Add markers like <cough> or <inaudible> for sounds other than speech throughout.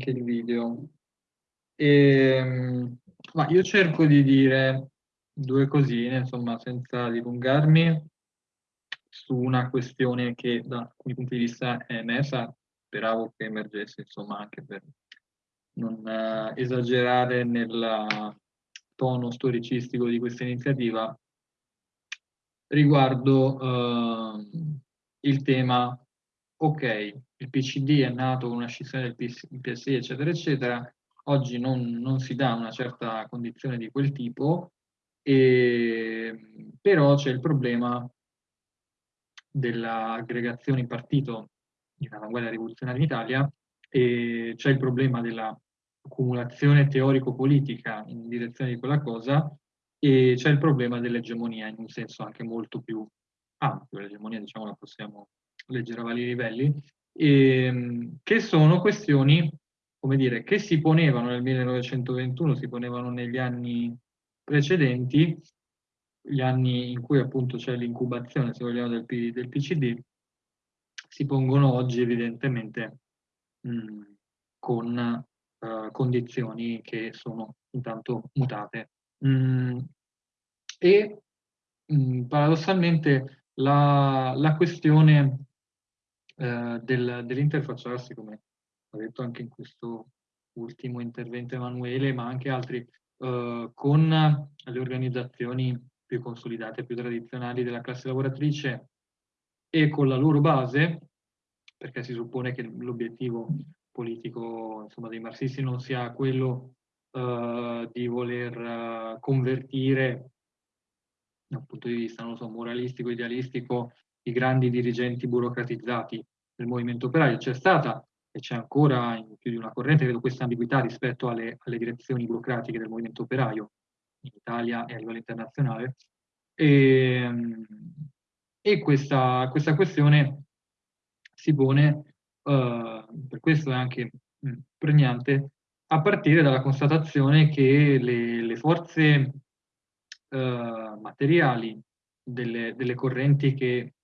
anche il video. E, ehm, ma io cerco di dire due cosine, insomma, senza dilungarmi, su una questione che da alcuni punti di vista è emersa, speravo che emergesse, insomma, anche per non uh, esagerare nel tono storicistico di questa iniziativa, riguardo uh, il tema, ok, il PCD è nato con una scissione del PSI, eccetera, eccetera, oggi non, non si dà una certa condizione di quel tipo, e, però c'è il problema dell'aggregazione in partito dell'avanguardia rivoluzionaria in Italia e c'è il problema dell'accumulazione teorico-politica in direzione di quella cosa e c'è il problema dell'egemonia in un senso anche molto più ampio, l'egemonia diciamo la possiamo leggere a vari livelli, e, che sono questioni come dire, che si ponevano nel 1921, si ponevano negli anni precedenti, gli anni in cui appunto c'è l'incubazione, se vogliamo, del, P, del, PCD, si pongono oggi evidentemente mh, con uh, condizioni che sono intanto mutate. Mm, e mh, paradossalmente la, la questione uh, del, dell'interfacciarsi, come ha detto anche in questo ultimo intervento Emanuele, ma anche altri, uh, con le organizzazioni più consolidate, più tradizionali della classe lavoratrice e con la loro base, perché si suppone che l'obiettivo politico insomma, dei marxisti non sia quello uh, di voler uh, convertire dal punto di vista, so, moralistico, idealistico, i grandi dirigenti burocratizzati del movimento operaio. C'è stata e c'è ancora in più di una corrente, vedo questa ambiguità rispetto alle, alle, direzioni burocratiche del movimento operaio in Italia e a livello internazionale. E, ehm, e questa, questa, questione si pone, uh, per questo è anche pregnante, a partire dalla constatazione che le, le forze uh, materiali delle, delle correnti che,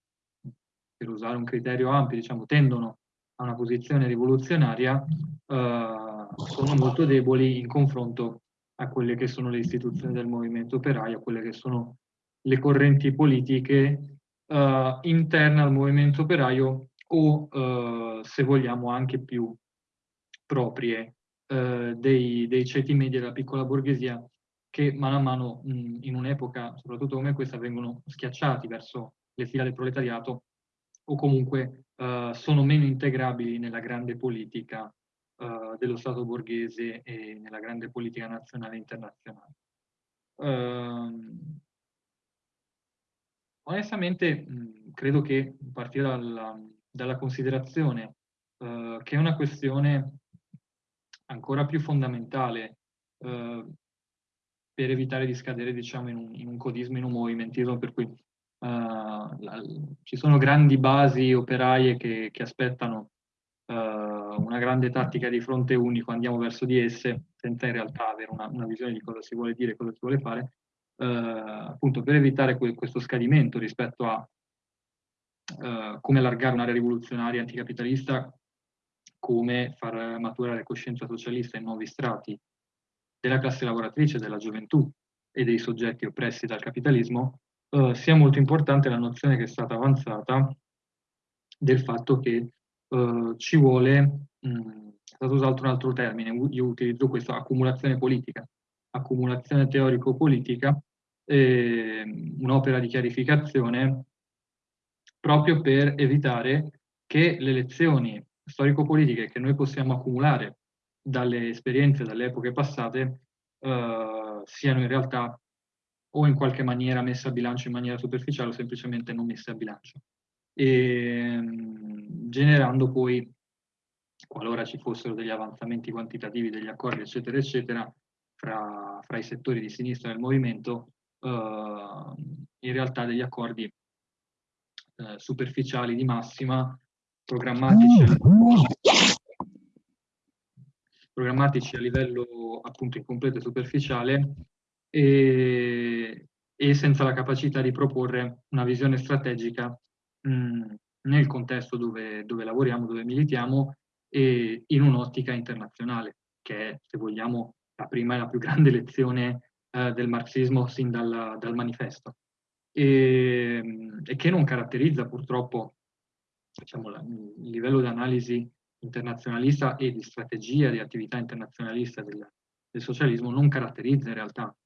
per usare un criterio ampio, diciamo, tendono a una posizione rivoluzionaria eh, sono molto deboli in confronto a quelle che sono le istituzioni del movimento operaio, a quelle che sono le correnti politiche eh, interne al movimento operaio o, eh, se vogliamo, anche più proprie eh, dei, dei, ceti media della piccola borghesia che mano a mano mh, in un'epoca, soprattutto come questa, vengono schiacciati verso le fila del proletariato o comunque uh, sono meno integrabili nella grande politica uh, dello Stato borghese e nella grande politica nazionale e internazionale. Uh, onestamente mh, credo che partire dalla, dalla considerazione che è una questione ancora più fondamentale per evitare di scadere diciamo, in, un, in un codismo, in un movimentismo per cui la, ci sono grandi basi operaie che, che aspettano uh, una grande tattica di fronte unico, andiamo verso di esse senza in realtà avere una, una visione di cosa si vuole dire, cosa si vuole fare, uh, appunto per evitare que questo scadimento rispetto a come allargare un'area rivoluzionaria anticapitalista, come far maturare coscienza socialista in nuovi strati della classe lavoratrice, della gioventù e dei soggetti oppressi dal capitalismo, uh, sia molto importante la nozione che è stata avanzata del fatto che uh, ci vuole, mh, è stato usato un altro termine, io utilizzo questo, accumulazione politica, accumulazione teorico-politica, un'opera di chiarificazione proprio per evitare che le lezioni storico-politiche che noi possiamo accumulare dalle esperienze, dalle epoche passate, uh, siano in realtà o in qualche maniera messa a bilancio in maniera superficiale o semplicemente non messa a bilancio. E, ehm, generando poi, qualora ci fossero degli avanzamenti quantitativi degli accordi, eccetera, eccetera, fra, fra i settori di sinistra del movimento, eh, in realtà degli accordi eh, superficiali di massima, programmatici, programmatici a livello appunto incompleto e superficiale, e, e senza la capacità di proporre una visione strategica mh, nel contesto dove, dove, lavoriamo, dove militiamo e in un'ottica internazionale, che è, se vogliamo, la prima e la più <laughs> grande lezione eh, del marxismo sin dal, dal manifesto, e, e, che non caratterizza purtroppo diciamo, la, il livello di analisi internazionalista e di strategia di attività internazionalista del, del socialismo non caratterizza in realtà,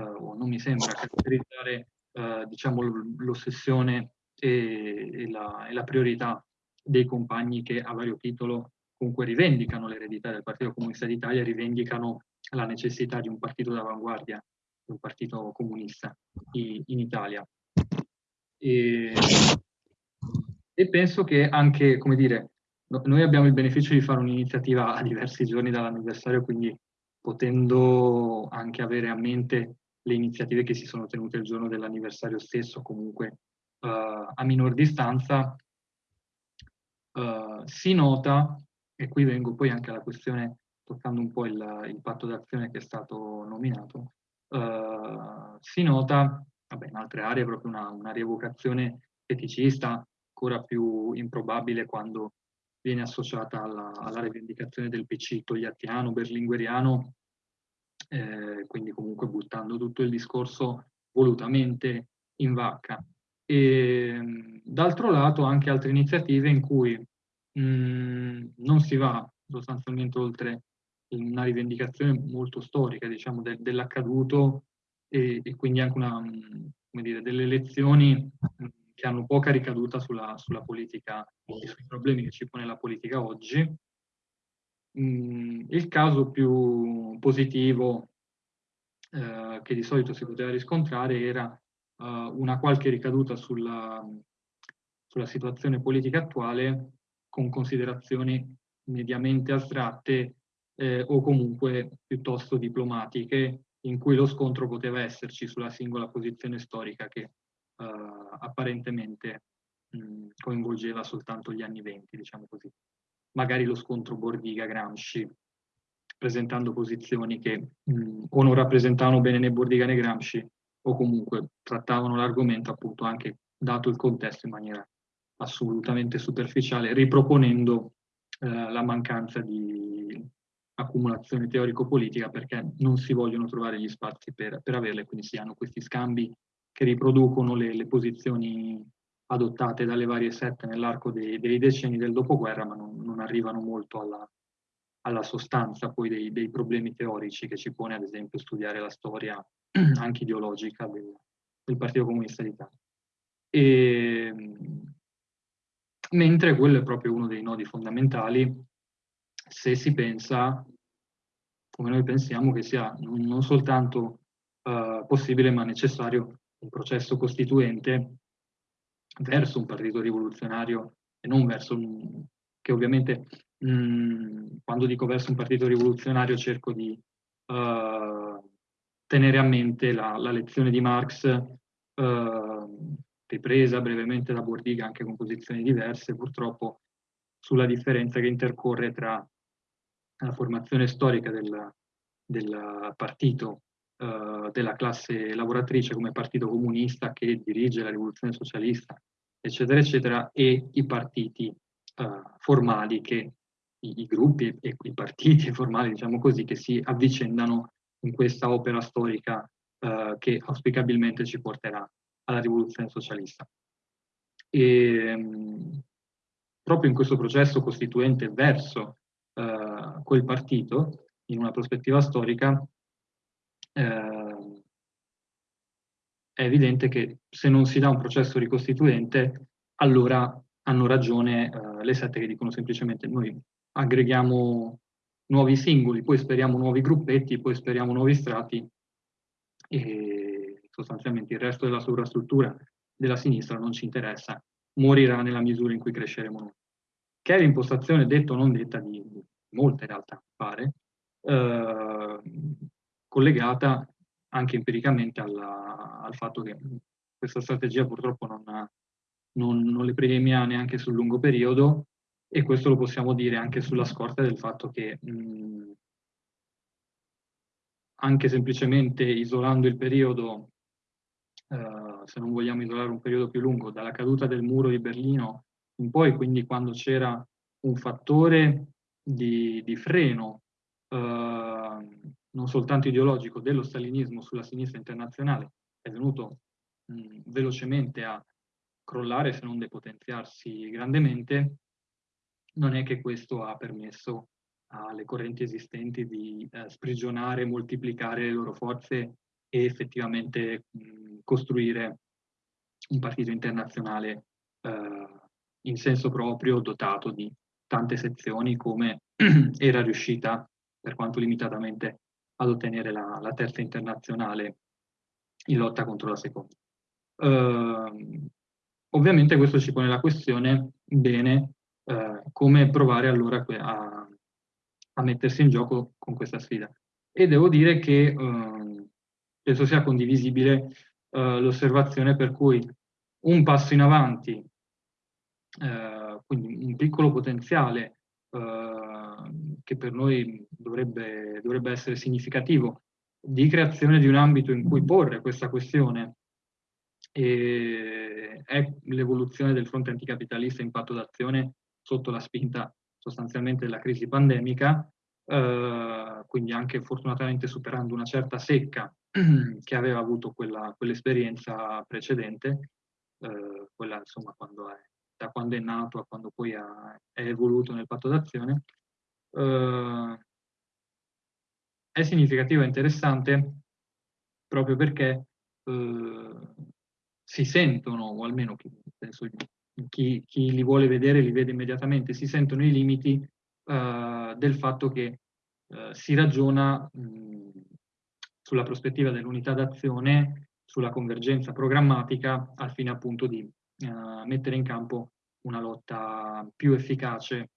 o non mi sembra caratterizzare eh, diciamo, l'ossessione e, e, la, e, la, priorità dei compagni che a vario titolo comunque rivendicano l'eredità del Partito Comunista d'Italia, rivendicano la necessità di un partito d'avanguardia, un partito comunista in, in Italia. E, e, penso che anche, come dire, noi abbiamo il beneficio di fare un'iniziativa a diversi giorni dall'anniversario, quindi potendo anche avere a mente le iniziative che si sono tenute il giorno dell'anniversario stesso, comunque uh, a minor distanza, uh, si nota, e qui vengo poi anche alla questione, toccando un po' il, il patto d'azione che è stato nominato, uh, si nota, vabbè, in altre aree, proprio una, una rievocazione feticista, ancora più improbabile quando viene associata alla, alla rivendicazione del PC togliattiano, berlingueriano, eh, quindi comunque buttando tutto il discorso volutamente in vacca. E d'altro lato anche altre iniziative in cui mh, mm, non si va sostanzialmente oltre una rivendicazione molto storica, diciamo, de, dell'accaduto e, e, quindi anche una, mm, come dire, delle elezioni mm, che hanno poca ricaduta sulla, sulla politica e sui problemi che ci pone la politica oggi, Il caso più positivo eh, che di solito si poteva riscontrare era uh, una qualche ricaduta sulla, sulla, situazione politica attuale con considerazioni mediamente astratte eh, o comunque piuttosto diplomatiche in cui lo scontro poteva esserci sulla singola posizione storica che uh, apparentemente mh, coinvolgeva soltanto gli anni venti, diciamo così magari lo scontro Bordiga-Gramsci, presentando posizioni che mh, o non rappresentavano bene né Bordiga né Gramsci, o comunque trattavano l'argomento appunto anche dato il contesto in maniera assolutamente superficiale, riproponendo eh, la mancanza di accumulazione teorico-politica perché non si vogliono trovare gli spazi per, per averle, quindi si hanno questi scambi che riproducono le, le posizioni adottate dalle varie sette nell'arco dei, dei, decenni del dopoguerra, ma non, non arrivano molto alla, alla sostanza poi dei, dei, problemi teorici che ci pone ad esempio studiare la storia <clears throat> anche ideologica del, del Partito Comunista d'Italia. E, mentre quello è proprio uno dei nodi fondamentali se si pensa, come noi pensiamo, che sia non soltanto uh, possibile ma necessario un processo costituente verso un partito rivoluzionario e non verso un... che ovviamente mh, mm, quando dico verso un partito rivoluzionario cerco di uh, tenere a mente la, la lezione di Marx uh, ripresa brevemente da Bordiga anche con posizioni diverse purtroppo sulla differenza che intercorre tra la formazione storica del, del partito uh, della classe lavoratrice come partito comunista che dirige la rivoluzione socialista, eccetera, eccetera, e i partiti uh, formali che i, i, gruppi e i partiti <laughs> formali, diciamo così, che si avvicendano in questa opera storica uh, che auspicabilmente ci porterà alla rivoluzione socialista. E, um, proprio in questo processo costituente verso uh, quel partito, in una prospettiva storica, eh, è evidente che se non si dà un processo ricostituente, allora hanno ragione eh, le sette che dicono semplicemente noi aggreghiamo nuovi singoli, poi speriamo nuovi gruppetti, poi speriamo nuovi strati e sostanzialmente il resto della sovrastruttura della sinistra non ci interessa, morirà nella misura in cui cresceremo noi. Che è l'impostazione detta o non detta di molte realtà, pare, eh, collegata anche empiricamente alla, al fatto che questa strategia purtroppo non, non, non, le premia neanche sul lungo periodo e questo lo possiamo dire anche sulla scorta del fatto che mh, anche semplicemente isolando il periodo, eh, se non vogliamo isolare un periodo più lungo, dalla caduta del muro di Berlino in poi, quindi quando c'era un fattore di, di freno eh, non soltanto ideologico dello stalinismo sulla sinistra internazionale è venuto mh, velocemente a crollare se non depotenziarsi grandemente, non è che questo ha permesso alle correnti esistenti di eh, sprigionare, moltiplicare le loro forze e effettivamente mh, costruire un partito internazionale eh, in senso proprio dotato di tante sezioni come <clears throat> era riuscita, per quanto limitatamente, ad ottenere la, la terza internazionale in lotta contro la seconda. Uh, ovviamente questo ci pone la questione, bene, uh, come provare allora a, a, mettersi in gioco con questa sfida. E devo dire che uh, penso sia condivisibile l'osservazione per cui un passo in avanti, quindi un piccolo potenziale che per noi dovrebbe, dovrebbe essere significativo, di creazione di un ambito in cui porre questa questione e è l'evoluzione del fronte anticapitalista in patto d'azione sotto la spinta sostanzialmente della crisi pandemica, eh, quindi anche fortunatamente superando una certa secca <clears throat> che aveva avuto quell'esperienza precedente, eh, quella insomma quando è, da quando è nato a quando poi ha, è evoluto nel patto d'azione. Eh, è significativo e interessante proprio perché eh, si sentono, o almeno penso, chi, chi, li vuole vedere li vede immediatamente, si sentono i limiti eh, del fatto che eh, si ragiona mh, sulla prospettiva dell'unità d'azione, sulla convergenza programmatica, al fine appunto di eh, mettere in campo una lotta più efficace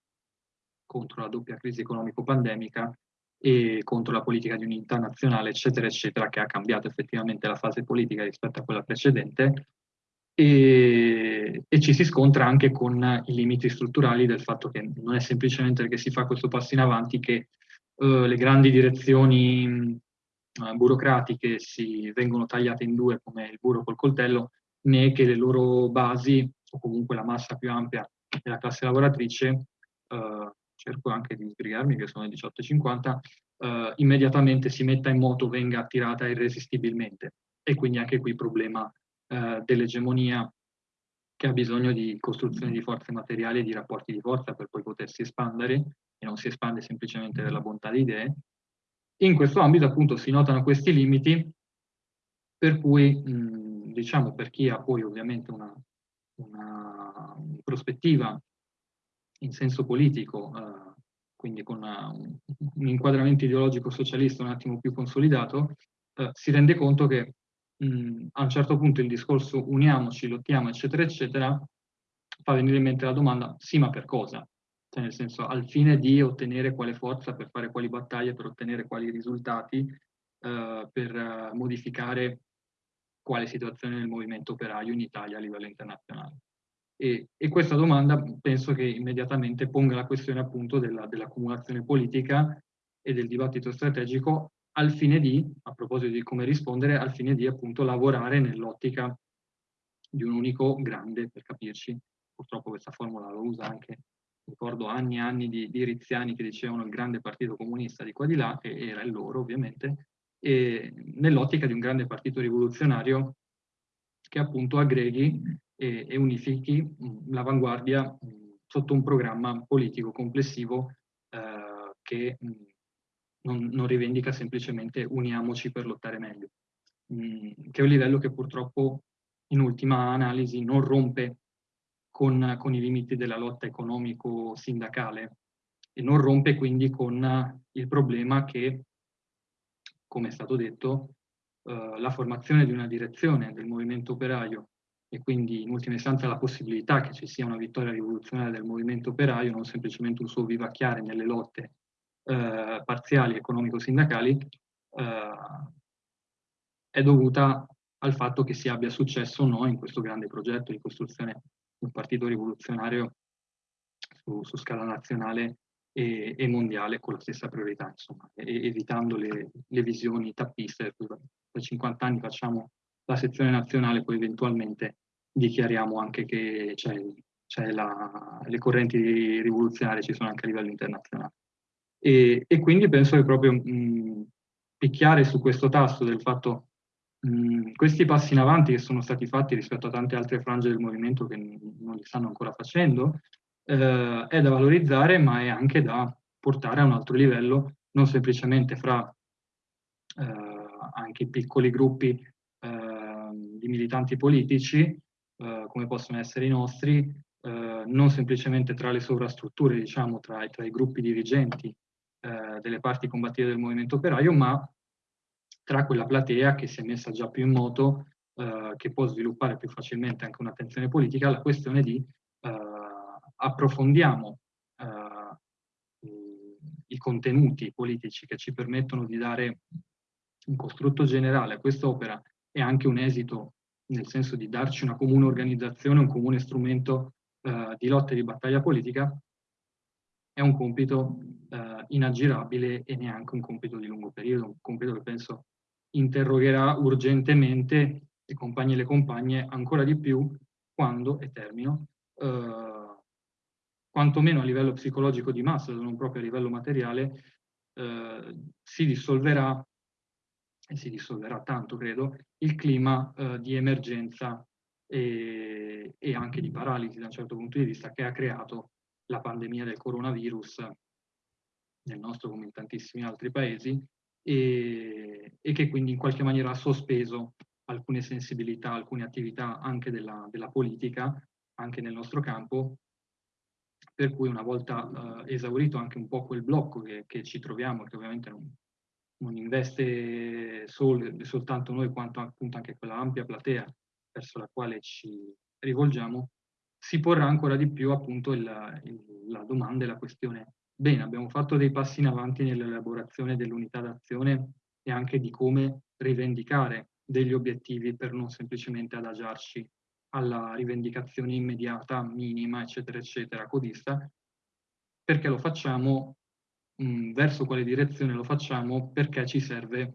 contro la doppia crisi economico-pandemica e contro la politica di unità nazionale, eccetera, eccetera, che ha cambiato effettivamente la fase politica rispetto a quella precedente. E, e, ci si scontra anche con i limiti strutturali del fatto che non è semplicemente perché si fa questo passo in avanti che uh, le grandi direzioni uh, burocratiche si vengono tagliate in due come il burro col coltello, né che le loro basi o comunque la massa più ampia della classe lavoratrice uh, cerco anche di sbrigarmi che sono le 18.50, eh, immediatamente si metta in moto, venga attirata irresistibilmente. E quindi anche qui il problema eh, dell'egemonia che ha bisogno di costruzione di forze materiali e di rapporti di forza per poi potersi espandere e non si espande semplicemente per la bontà di idee. In questo ambito appunto si notano questi limiti per cui mh, diciamo per chi ha poi ovviamente una, una prospettiva in senso politico, eh, quindi con un, inquadramento ideologico socialista un attimo più consolidato, eh, si rende conto che mh, a un certo punto il discorso uniamoci, lottiamo, eccetera, eccetera, fa venire in mente la domanda, sì, ma per cosa? Cioè, nel senso, al fine di ottenere quale forza per fare quali battaglie, per ottenere quali risultati, eh, per modificare quale situazione del movimento operaio in Italia a livello internazionale. E, e, questa domanda penso che immediatamente ponga la questione appunto dell'accumulazione dell politica e del dibattito strategico al fine di, a proposito di come rispondere, al fine di appunto lavorare nell'ottica di un unico grande, per capirci, purtroppo questa formula lo usa anche, ricordo anni e anni di, di Riziani che dicevano il grande partito comunista di qua di là, e era il loro ovviamente, e nell'ottica di un grande partito rivoluzionario che appunto aggreghi e, e unifichi mm, l'avanguardia mm, sotto un programma politico complessivo eh, che mh, mm, non, non, rivendica semplicemente uniamoci per lottare meglio, mh, che è un livello che purtroppo in ultima analisi non rompe con, con i limiti della lotta economico-sindacale e non rompe quindi con il problema che, come è stato detto, eh, la formazione di una direzione del movimento operaio e quindi in ultima istanza la possibilità che ci sia una vittoria rivoluzionaria del movimento operaio, non semplicemente un suo vivacchiare nelle lotte eh, parziali economico-sindacali, eh, è dovuta al fatto che si abbia successo o no in questo grande progetto di costruzione di un partito rivoluzionario su, su scala nazionale e, e, mondiale con la stessa priorità, insomma, e, evitando le, le visioni tappiste, per 50 anni facciamo la sezione nazionale, poi eventualmente dichiariamo anche che c'è cioè la, le correnti rivoluzionarie ci sono anche a livello internazionale. E, e quindi penso che proprio mh, picchiare su questo tasto del fatto mh, questi passi in avanti che sono stati fatti rispetto a tante altre frange del movimento che non li stanno ancora facendo, eh, è da valorizzare ma è anche da portare a un altro livello, non semplicemente fra eh, anche piccoli gruppi eh, militanti politici, eh, come possono essere i nostri, eh, non semplicemente tra le sovrastrutture, diciamo, tra, tra i gruppi dirigenti eh, delle parti combattive del movimento operaio, ma tra quella platea che si è messa già più in moto, eh, che può sviluppare più facilmente anche un'attenzione politica, la questione di eh, approfondiamo i contenuti politici che ci permettono di dare un costrutto generale a quest'opera e anche un esito nel senso di darci una comune organizzazione, un comune strumento eh, di lotta e di battaglia politica, è un compito eh, inaggirabile e neanche un compito di lungo periodo, un compito che penso interrogherà urgentemente i compagni e le compagne ancora di più quando, e termino, eh, quantomeno a livello psicologico di massa, non proprio a livello materiale, eh, si dissolverà e si dissolverà tanto, credo, il clima eh, di emergenza e, e, anche di paralisi da un certo punto di vista che ha creato la pandemia del coronavirus nel nostro come in tantissimi altri paesi e, e che quindi in qualche maniera ha sospeso alcune sensibilità, alcune attività anche della, della politica, anche nel nostro campo, per cui una volta eh, esaurito anche un po' quel blocco che, che ci troviamo, che ovviamente non, non investe sol, soltanto noi quanto appunto anche quella ampia platea verso la quale ci rivolgiamo, si porrà ancora di più appunto il, il, la domanda e la questione. Bene, abbiamo fatto dei passi in avanti nell'elaborazione dell'unità d'azione e anche di come rivendicare degli obiettivi per non semplicemente adagiarci alla rivendicazione immediata, minima, eccetera, eccetera, codista, perché lo facciamo mh, verso quale direzione lo facciamo perché ci serve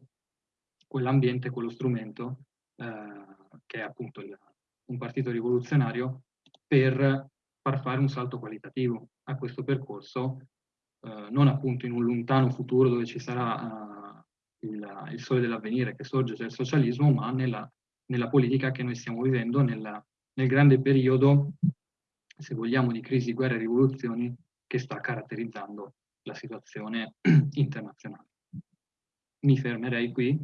quell'ambiente, quello strumento, eh, che è appunto il, un partito rivoluzionario, per far fare un salto qualitativo a questo percorso, eh, non appunto in un lontano futuro dove ci sarà uh, il, il, sole dell'avvenire che sorge, cioè il socialismo, ma nella, nella politica che noi stiamo vivendo, nella, nel grande periodo, se vogliamo, di crisi, guerre e rivoluzioni che sta caratterizzando la situazione <clears throat> internazionale. Mi fermerei qui